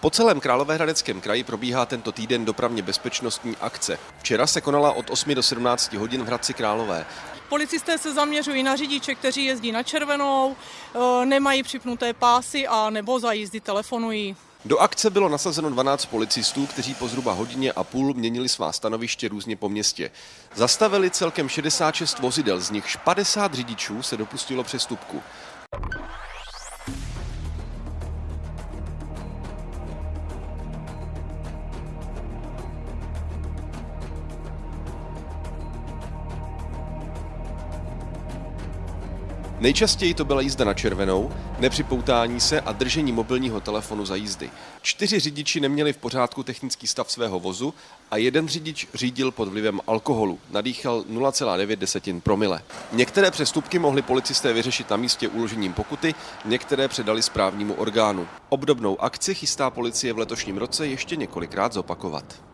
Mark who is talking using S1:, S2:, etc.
S1: Po celém Královéhradeckém kraji probíhá tento týden dopravně bezpečnostní akce. Včera se konala od 8 do 17 hodin v Hradci Králové.
S2: Policisté se zaměřují na řidiče, kteří jezdí na červenou, e, nemají připnuté pásy a nebo za jízdy telefonují.
S1: Do akce bylo nasazeno 12 policistů, kteří po zhruba hodině a půl měnili svá stanoviště různě po městě. Zastavili celkem 66 vozidel, z nichž 50 řidičů se dopustilo přestupku. Nejčastěji to byla jízda na červenou, nepřipoutání se a držení mobilního telefonu za jízdy. Čtyři řidiči neměli v pořádku technický stav svého vozu a jeden řidič řídil pod vlivem alkoholu. Nadýchal 0,9 desetin promile. Některé přestupky mohli policisté vyřešit na místě uložením pokuty, některé předali správnímu orgánu. Obdobnou akci chystá policie v letošním roce ještě několikrát zopakovat.